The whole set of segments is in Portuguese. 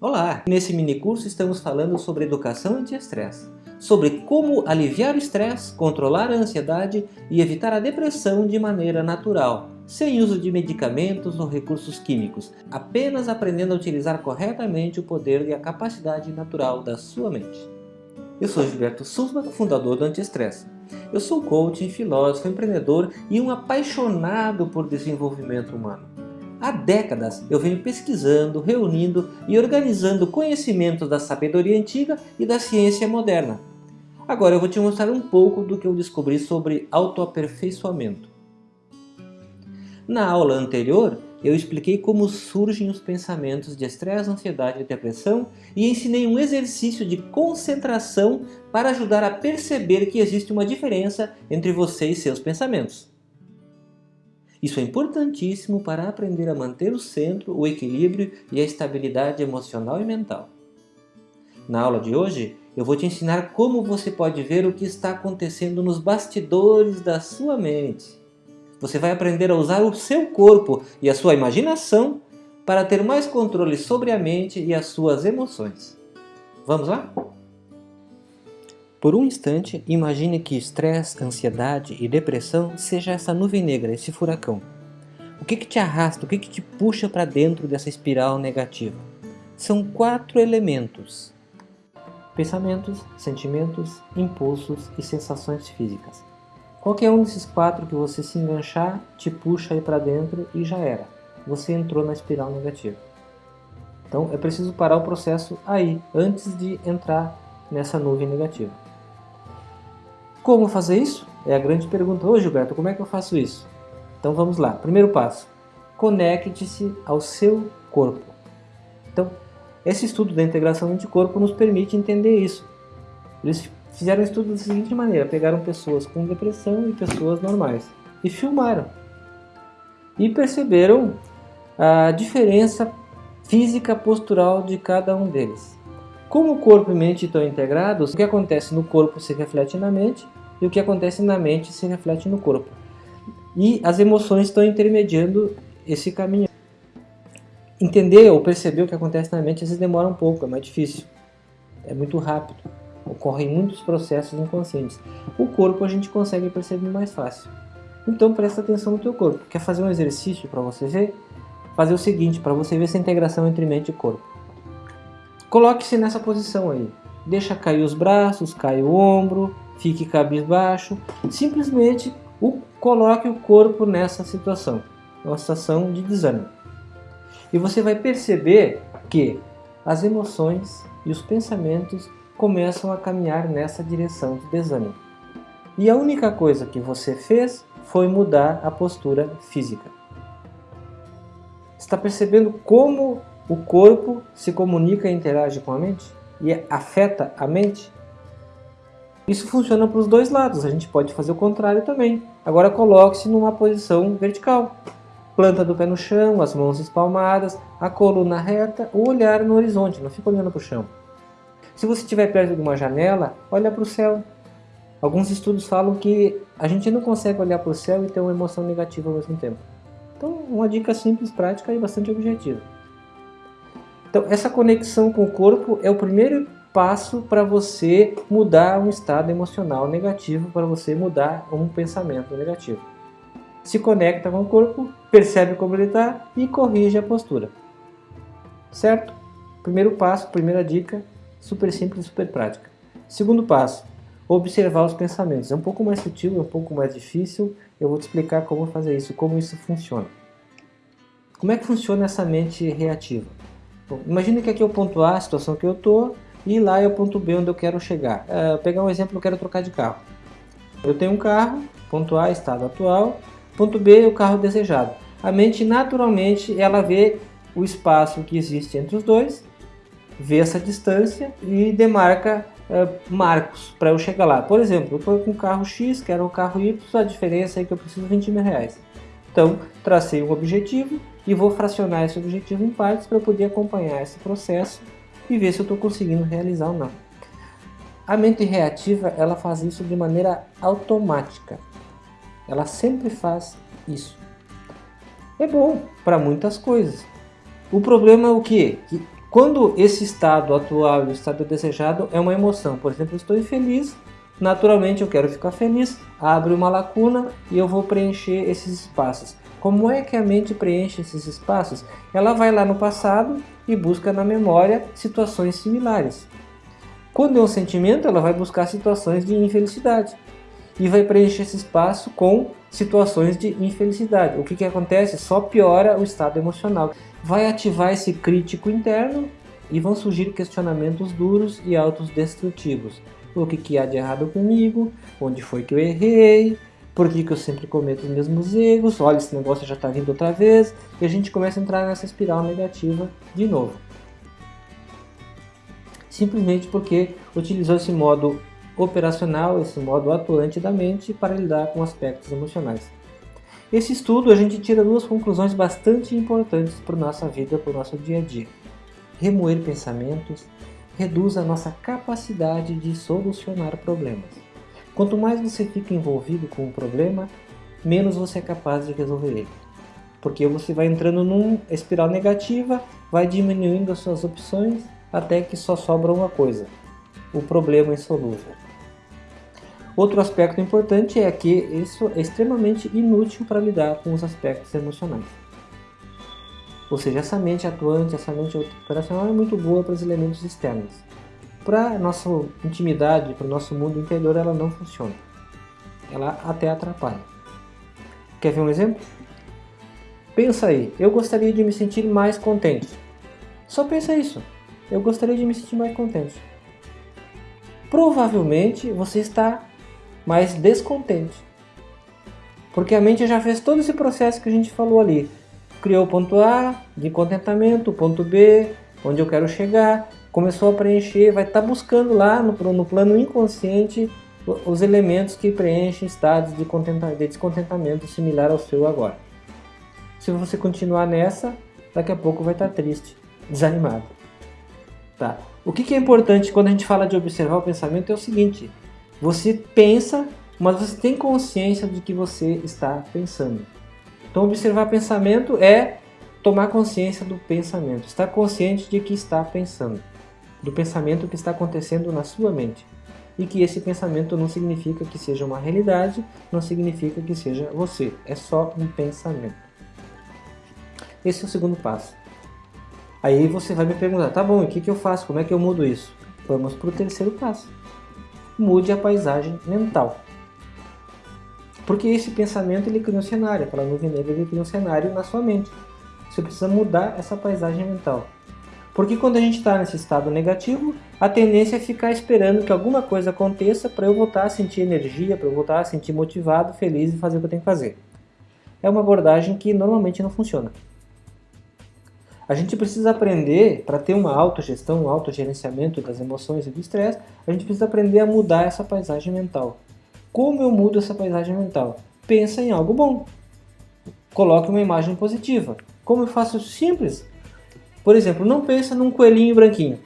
Olá! Nesse mini curso estamos falando sobre educação anti-estresse, sobre como aliviar o estresse, controlar a ansiedade e evitar a depressão de maneira natural, sem uso de medicamentos ou recursos químicos, apenas aprendendo a utilizar corretamente o poder e a capacidade natural da sua mente. Eu sou Gilberto Souza, fundador do Anti-Estresse. Eu sou coach, filósofo, empreendedor e um apaixonado por desenvolvimento humano. Há décadas eu venho pesquisando, reunindo e organizando conhecimentos da sabedoria antiga e da ciência moderna. Agora eu vou te mostrar um pouco do que eu descobri sobre autoaperfeiçoamento. Na aula anterior, eu expliquei como surgem os pensamentos de estresse, ansiedade e depressão e ensinei um exercício de concentração para ajudar a perceber que existe uma diferença entre você e seus pensamentos. Isso é importantíssimo para aprender a manter o centro, o equilíbrio e a estabilidade emocional e mental. Na aula de hoje, eu vou te ensinar como você pode ver o que está acontecendo nos bastidores da sua mente. Você vai aprender a usar o seu corpo e a sua imaginação para ter mais controle sobre a mente e as suas emoções. Vamos lá? Por um instante, imagine que estresse, ansiedade e depressão seja essa nuvem negra, esse furacão. O que, que te arrasta, o que, que te puxa para dentro dessa espiral negativa? São quatro elementos. Pensamentos, sentimentos, impulsos e sensações físicas. Qualquer um desses quatro que você se enganchar, te puxa aí para dentro e já era. Você entrou na espiral negativa. Então é preciso parar o processo aí, antes de entrar nessa nuvem negativa. Como fazer isso? É a grande pergunta. Ô Gilberto, como é que eu faço isso? Então vamos lá. Primeiro passo. Conecte-se ao seu corpo. Então, esse estudo da integração mente-corpo nos permite entender isso. Eles fizeram um estudo da seguinte maneira. Pegaram pessoas com depressão e pessoas normais. E filmaram. E perceberam a diferença física postural de cada um deles. Como o corpo e mente estão integrados, o que acontece no corpo se reflete na mente e o que acontece na mente se reflete no corpo. E as emoções estão intermediando esse caminho. Entender ou perceber o que acontece na mente às vezes demora um pouco, é mais difícil. É muito rápido. Ocorrem muitos processos inconscientes. O corpo a gente consegue perceber mais fácil. Então presta atenção no teu corpo. Quer fazer um exercício para você ver? Fazer o seguinte, para você ver essa integração entre mente e corpo. Coloque-se nessa posição aí. Deixa cair os braços, cai o ombro, fique cabisbaixo, simplesmente o, coloque o corpo nessa situação, uma situação de desânimo. E você vai perceber que as emoções e os pensamentos começam a caminhar nessa direção de desânimo. E a única coisa que você fez foi mudar a postura física. Está percebendo como o corpo se comunica e interage com a mente? E afeta a mente? Isso funciona para os dois lados, a gente pode fazer o contrário também. Agora coloque-se numa posição vertical. Planta do pé no chão, as mãos espalmadas, a coluna reta, o olhar no horizonte, não fica olhando para o chão. Se você estiver perto de uma janela, olha para o céu. Alguns estudos falam que a gente não consegue olhar para o céu e ter uma emoção negativa ao mesmo tempo. Então, uma dica simples, prática e bastante objetiva. Então, essa conexão com o corpo é o primeiro passo para você mudar um estado emocional negativo, para você mudar um pensamento negativo. Se conecta com o corpo, percebe como ele está e corrige a postura. Certo? Primeiro passo, primeira dica, super simples, super prática. Segundo passo, observar os pensamentos. É um pouco mais sutil, é um pouco mais difícil. Eu vou te explicar como fazer isso, como isso funciona. Como é que funciona essa mente reativa? Bom, imagine que aqui o ponto A, a situação que eu estou, e lá é o ponto B onde eu quero chegar. É, pegar um exemplo, eu quero trocar de carro. Eu tenho um carro, ponto A, estado atual, ponto B, o carro desejado. A mente naturalmente ela vê o espaço que existe entre os dois, vê essa distância e demarca é, marcos para eu chegar lá. Por exemplo, eu estou com o carro X, quero o carro Y, a diferença é que eu preciso de 20 mil reais. Então, tracei um objetivo e vou fracionar esse objetivo em partes para poder acompanhar esse processo e ver se eu estou conseguindo realizar ou não. A mente reativa ela faz isso de maneira automática. Ela sempre faz isso. É bom para muitas coisas. O problema é o quê? Que Quando esse estado atual o estado desejado é uma emoção, por exemplo, eu estou infeliz, naturalmente eu quero ficar feliz, abre uma lacuna e eu vou preencher esses espaços. Como é que a mente preenche esses espaços? Ela vai lá no passado e busca na memória situações similares. Quando é um sentimento, ela vai buscar situações de infelicidade e vai preencher esse espaço com situações de infelicidade. O que, que acontece? Só piora o estado emocional. Vai ativar esse crítico interno e vão surgir questionamentos duros e autodestrutivos. O que, que há de errado comigo? Onde foi que eu errei? Por que, que eu sempre cometo os mesmos erros? Olha, esse negócio já está vindo outra vez. E a gente começa a entrar nessa espiral negativa de novo. Simplesmente porque utilizou esse modo operacional, esse modo atuante da mente para lidar com aspectos emocionais. Esse estudo a gente tira duas conclusões bastante importantes para a nossa vida, para o nosso dia a dia. Remoer pensamentos reduz a nossa capacidade de solucionar problemas. Quanto mais você fica envolvido com um problema, menos você é capaz de resolver ele. Porque você vai entrando numa espiral negativa, vai diminuindo as suas opções até que só sobra uma coisa, o problema insolúvel. Outro aspecto importante é que isso é extremamente inútil para lidar com os aspectos emocionais. Ou seja, essa mente atuante, essa mente operacional é muito boa para os elementos externos. Para nossa intimidade, para o nosso mundo interior, ela não funciona. Ela até atrapalha. Quer ver um exemplo? Pensa aí, eu gostaria de me sentir mais contente. Só pensa isso. Eu gostaria de me sentir mais contente. Provavelmente você está mais descontente. Porque a mente já fez todo esse processo que a gente falou ali. Criou o ponto A de contentamento, o ponto B, onde eu quero chegar, começou a preencher, vai estar tá buscando lá no, no plano inconsciente os elementos que preenchem estados de, de descontentamento similar ao seu agora. Se você continuar nessa, daqui a pouco vai estar tá triste, desanimado. Tá? O que, que é importante quando a gente fala de observar o pensamento é o seguinte: você pensa, mas você tem consciência do que você está pensando. Então, observar pensamento é tomar consciência do pensamento, estar consciente de que está pensando, do pensamento que está acontecendo na sua mente. E que esse pensamento não significa que seja uma realidade, não significa que seja você, é só um pensamento. Esse é o segundo passo. Aí você vai me perguntar, tá bom, o que, que eu faço? Como é que eu mudo isso? Vamos para o terceiro passo mude a paisagem mental. Porque esse pensamento ele cria um cenário, aquela nuvem negra ele cria um cenário na sua mente. Você precisa mudar essa paisagem mental. Porque quando a gente está nesse estado negativo, a tendência é ficar esperando que alguma coisa aconteça para eu voltar a sentir energia, para eu voltar a sentir motivado, feliz e fazer o que eu tenho que fazer. É uma abordagem que normalmente não funciona. A gente precisa aprender, para ter uma autogestão, um autogerenciamento das emoções e do estresse, a gente precisa aprender a mudar essa paisagem mental. Como eu mudo essa paisagem mental? Pensa em algo bom. Coloque uma imagem positiva. Como eu faço simples? Por exemplo, não pensa num coelhinho branquinho.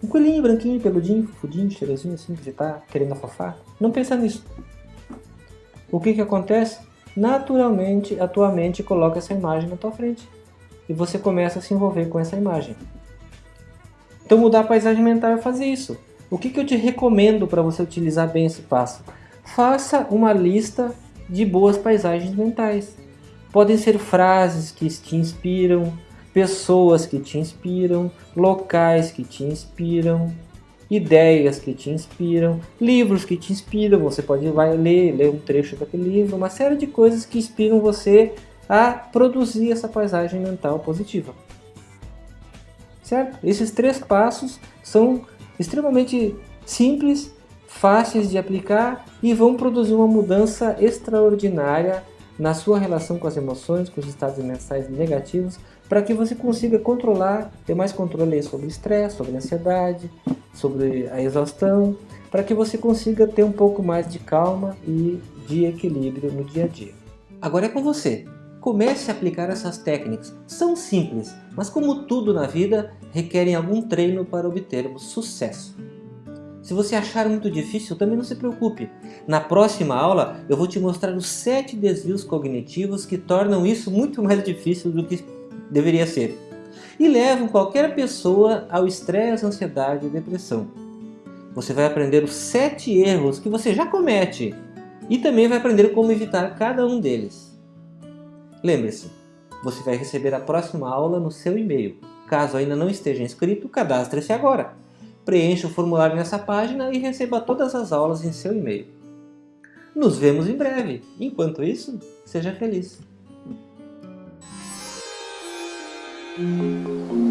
Um coelhinho branquinho, peludinho, fudinho, cheirosinho assim, que está querendo afofar. Não pensa nisso. O que, que acontece? Naturalmente, a tua mente coloca essa imagem na tua frente e você começa a se envolver com essa imagem. Então mudar a paisagem mental é fazer isso. O que, que eu te recomendo para você utilizar bem esse passo? Faça uma lista de boas paisagens mentais. Podem ser frases que te inspiram, pessoas que te inspiram, locais que te inspiram, ideias que te inspiram, livros que te inspiram. Você pode vai ler, ler um trecho daquele livro, uma série de coisas que inspiram você a produzir essa paisagem mental positiva. Certo? Esses três passos são extremamente simples, fáceis de aplicar e vão produzir uma mudança extraordinária na sua relação com as emoções, com os estados mentais negativos, para que você consiga controlar, ter mais controle sobre o estresse, sobre a ansiedade, sobre a exaustão, para que você consiga ter um pouco mais de calma e de equilíbrio no dia a dia. Agora é com você. Comece a aplicar essas técnicas. São simples, mas como tudo na vida, requerem algum treino para obtermos sucesso. Se você achar muito difícil, também não se preocupe. Na próxima aula, eu vou te mostrar os 7 desvios cognitivos que tornam isso muito mais difícil do que deveria ser. e levam qualquer pessoa ao estresse, ansiedade e depressão. Você vai aprender os sete erros que você já comete e também vai aprender como evitar cada um deles. Lembre-se, você vai receber a próxima aula no seu e-mail. Caso ainda não esteja inscrito, cadastre-se agora. Preencha o formulário nessa página e receba todas as aulas em seu e-mail. Nos vemos em breve. Enquanto isso, seja feliz. Música